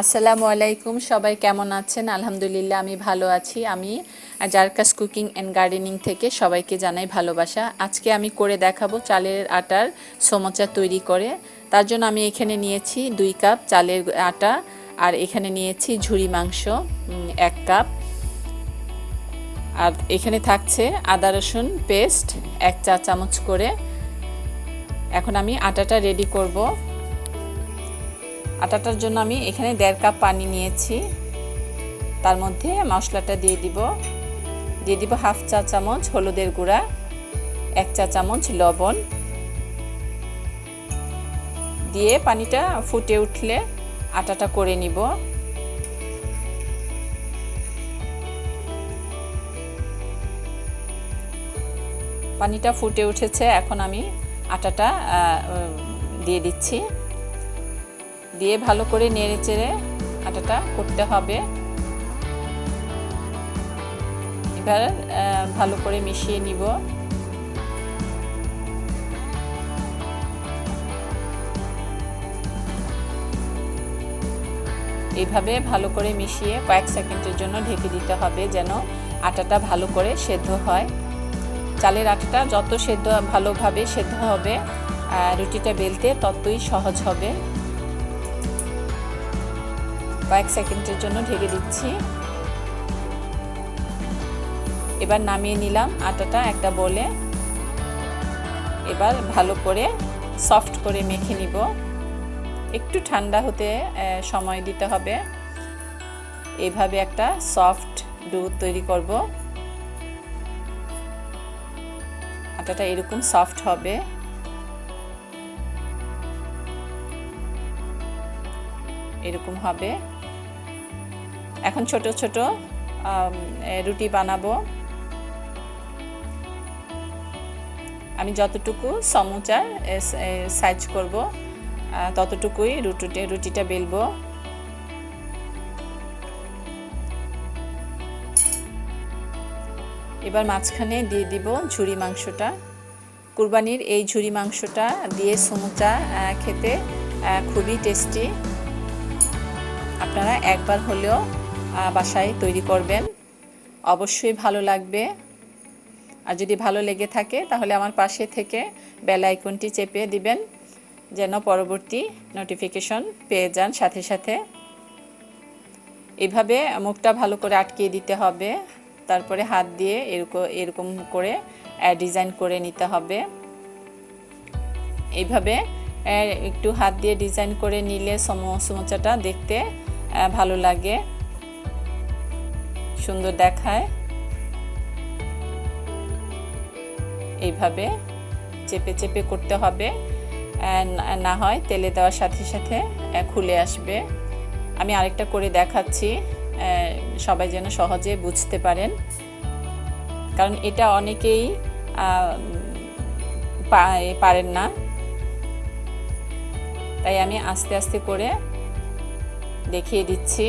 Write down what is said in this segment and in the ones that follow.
আসসালামু আলাইকুম, সবাই কেমন আছেন? আলহামদুলিল্লাহ, আমি ভালো আছি। আমি জারকাস কুকিং অ্যান্ড গার্ডেনিং থেকে সবাইকে জানাই ভালোবাসা। আজকে আমি করে দেখাবো চালের আটার সমোচা তৈরি করে। তার জন্য আমি এখানে নিয়েছি দুই কাপ চালের আটা আর এখানে নিয়েছি ঝুরি মাংস এক কাপ। আর এখানে থাকছে আদা রসুন পেস্ট, এক চা চামচ করে। এখন আমি আটাটা রেডি করব। আটাটার জন্য আমি এখানে দেড় কাপ পানি নিয়েছি। তার মধ্যে মশলাটা দিয়ে দিব। দিয়ে দিব হাফ চা চামচ হলুদের গুঁড়া, এক চা চামচ লবণ। দিয়ে পানিটা ফুটে উঠলে আটাটা করে নিব। পানিটা ফুটে উঠেছে, এখন আমি আটাটা দিয়ে দিচ্ছি। দিয়ে ভালো করে নেড়ে চেড়ে আটাটা করতে হবে। এবার ভালো করে মিশিয়ে নিব। এইভাবে ভালো করে মিশিয়ে কয়েক সেকেন্ডের জন্য ঢেকে দিতে হবে যেন আটাটা ভালো করে সেদ্ধ হয়। চালের আটাটা যত সেদ্ধ, ভালোভাবে সেদ্ধ হবে রুটিটা বেলতে ততই সহজ হবে। কয়েক সেকেন্ডের জন্য ঢেকে দিচ্ছি। এবার নামিয়ে নিলাম আটাটা একটা বলে। এবার ভালো করে সফট করে মেখে নিব। একটু ঠান্ডা হতে সময় দিতে হবে। এইভাবে একটা সফট ডু তৈরি করব। আটাটা এরকম সফট হবে। এরকম হবে। এখন ছোট ছোট রুটি বানাবো। আমি যতটুকু সমুচার সাইজ করব ততটুকুই রুটিটা রুটিটা বেলবো। এবার মাঝখানে দিয়ে দিব ঝুরি মাংসটা। কুরবানির এই ঝুরি মাংসটা দিয়ে সমুচা খেতে খুবই টেস্টি। আপনারা একবার হলেও বাসায় তৈরি করবেন। অবশ্যই ভালো লাগবে। আর যদি ভালো লেগে থাকে, তাহলে আমার পাশে থেকে বেল আইকনটি চেপে দিবেন, যেন পরবর্তী নোটিফিকেশন পেয়ে যান সাথে সাথে। এভাবে মুখটা ভালো করে আটকিয়ে দিতে হবে, তারপরে হাত দিয়ে এরকম এরকম করে ডিজাইন করে নিতে হবে। এইভাবে একটু হাত দিয়ে ডিজাইন করে নিলে সমোচাটা দেখতে ভালো লাগে। সুন্দর দেখায়। এইভাবে চেপে চেপে করতে হবে। না হয় তেলে দেওয়ার সাথে সাথে খুলে আসবে। আমি আরেকটা করে দেখাচ্ছি। সবাই যেন সহজে বুঝতে পারেন। কারণ এটা অনেকেই পারেন না। তাই আমি আস্তে আস্তে করে দেখিয়ে দিচ্ছি।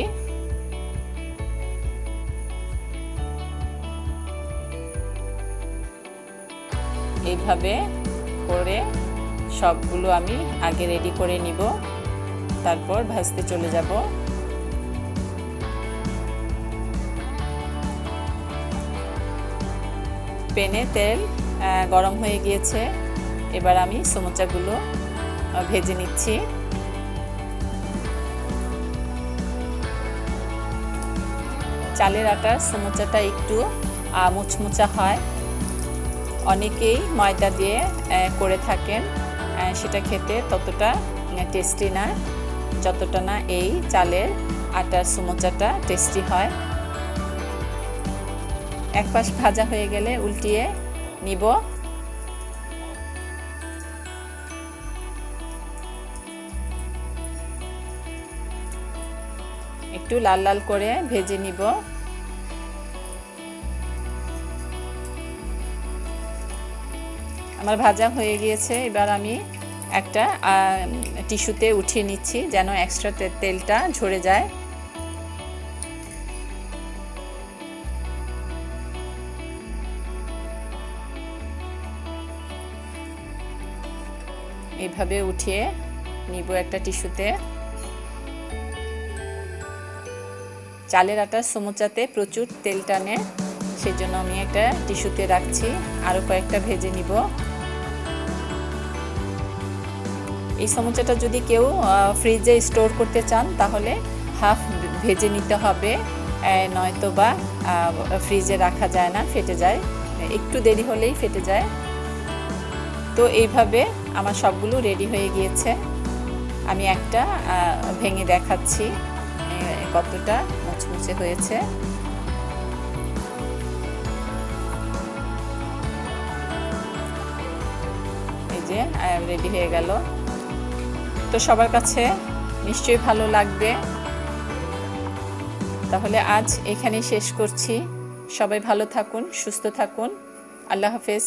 এইভাবে করে সবগুলো আমি আগে রেডি করে নিব। তারপর ভাজতে চলে যাব। পেনে তেল গরম হয়ে গিয়েছে। এবার আমি সমোচাগুলো ভেজে নিচ্ছি। চালের আটার সমোচাটা একটু মুচমুচা হয়। অনেকেই ময়দা দিয়ে করে থাকেন। সেটা খেতে ততটা টেস্টি না। যতটা না এই চালের আটার সমোচাটা টেস্টি হয়। এক পাশ ভাজা হয়ে গেলে উল্টিয়ে নিব। একটু লাল লাল করে ভেজে নিব। আমার ভাজা হয়ে গিয়েছে। এবার আমি একটা টিস্যুতে উঠিয়ে নিচ্ছি যেন এক্সট্রা তেলটা ঝরে যায়। এইভাবে উঠিয়ে নিব একটা টিস্যুতে। চালের আটার সমুচাতে প্রচুর তেল টানে, সেজন্য আমি একটা টিস্যুতে রাখছি। আরও কয়েকটা ভেজে নিব। এই সমুচাটা যদি কেউ ফ্রিজে স্টোর করতে চান, তাহলে হাফ ভেজে নিতে হবে নয়তো বা ফ্রিজে রাখা যায় না, ফেটে যায়। একটু দেরি হলেই ফেটে যায়। তো এইভাবে আমার সবগুলো রেডি হয়ে গিয়েছে। আমি একটা ভেঙে দেখাচ্ছি কতটা মুচমুচে হয়েছে। এই যে রেডি হয়ে গেল। তো সবার কাছে নিশ্চয়ই ভালো লাগবে। তাহলে আজ এখানেই শেষ করছি। সবাই ভালো থাকুন, সুস্থ থাকুন। আল্লাহ হাফেজ।